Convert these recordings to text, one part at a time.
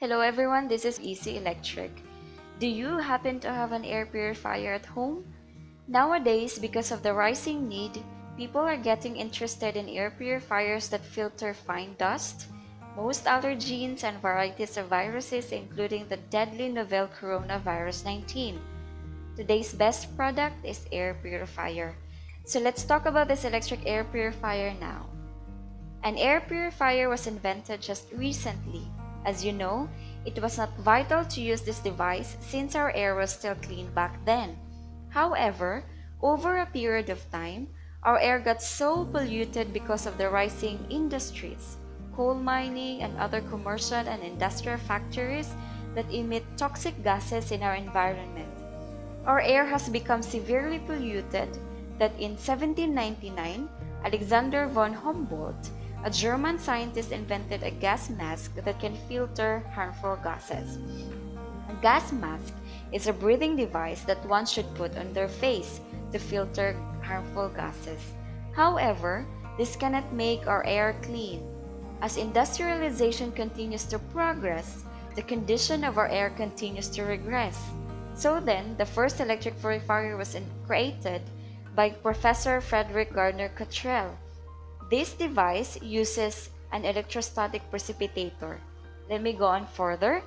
Hello everyone, this is Easy Electric. Do you happen to have an air purifier at home? Nowadays, because of the rising need, people are getting interested in air purifiers that filter fine dust, most allergens, and varieties of viruses, including the deadly novel coronavirus 19. Today's best product is air purifier. So let's talk about this electric air purifier now. An air purifier was invented just recently. As you know, it was not vital to use this device since our air was still clean back then. However, over a period of time, our air got so polluted because of the rising industries, coal mining and other commercial and industrial factories that emit toxic gases in our environment. Our air has become severely polluted that in 1799, Alexander von Humboldt a German scientist invented a gas mask that can filter harmful gases. A gas mask is a breathing device that one should put on their face to filter harmful gases. However, this cannot make our air clean. As industrialization continues to progress, the condition of our air continues to regress. So then, the first electric purifier was created by Professor Frederick Gardner Cottrell this device uses an electrostatic precipitator. Let me go on further.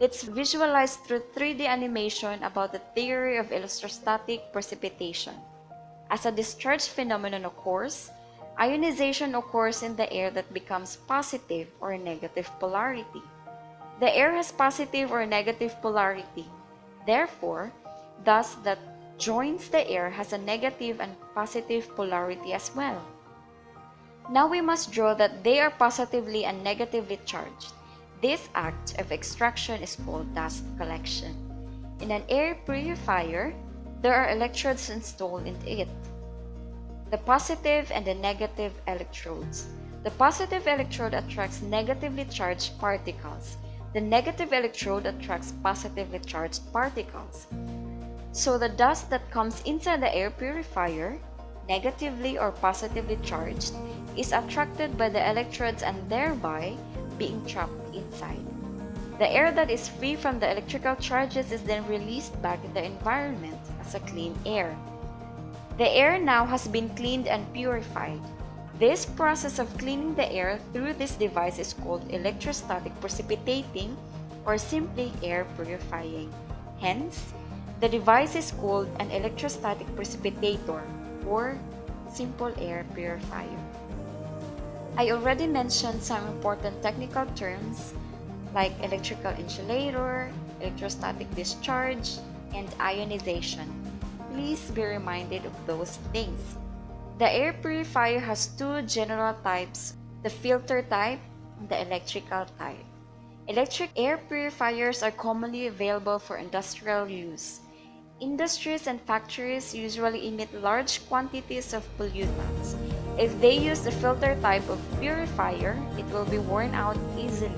Let's visualize through 3D animation about the theory of electrostatic precipitation. As a discharge phenomenon occurs, ionization occurs in the air that becomes positive or negative polarity. The air has positive or negative polarity. Therefore, dust that joins the air has a negative and positive polarity as well. Now we must draw that they are positively and negatively charged. This act of extraction is called dust collection. In an air purifier, there are electrodes installed into it. The positive and the negative electrodes. The positive electrode attracts negatively charged particles. The negative electrode attracts positively charged particles. So the dust that comes inside the air purifier negatively or positively charged, is attracted by the electrodes and thereby being trapped inside. The air that is free from the electrical charges is then released back in the environment as a clean air. The air now has been cleaned and purified. This process of cleaning the air through this device is called electrostatic precipitating or simply air purifying. Hence, the device is called an electrostatic precipitator or simple air purifier. I already mentioned some important technical terms like electrical insulator, electrostatic discharge, and ionization. Please be reminded of those things. The air purifier has two general types, the filter type and the electrical type. Electric air purifiers are commonly available for industrial use. Industries and factories usually emit large quantities of pollutants. If they use the filter type of purifier, it will be worn out easily.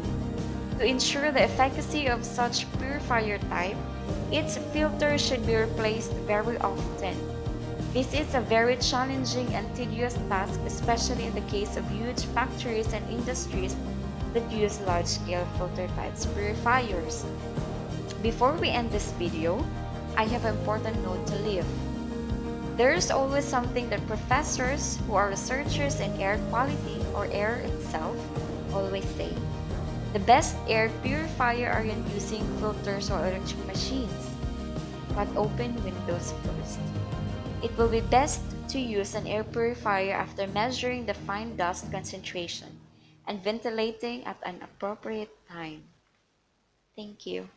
To ensure the efficacy of such purifier type, its filter should be replaced very often. This is a very challenging and tedious task, especially in the case of huge factories and industries that use large-scale filter types purifiers. Before we end this video, I have an important note to leave. There is always something that professors who are researchers in air quality or air itself always say. The best air purifier aren't using filters or electric machines, but open windows first. It will be best to use an air purifier after measuring the fine dust concentration and ventilating at an appropriate time. Thank you.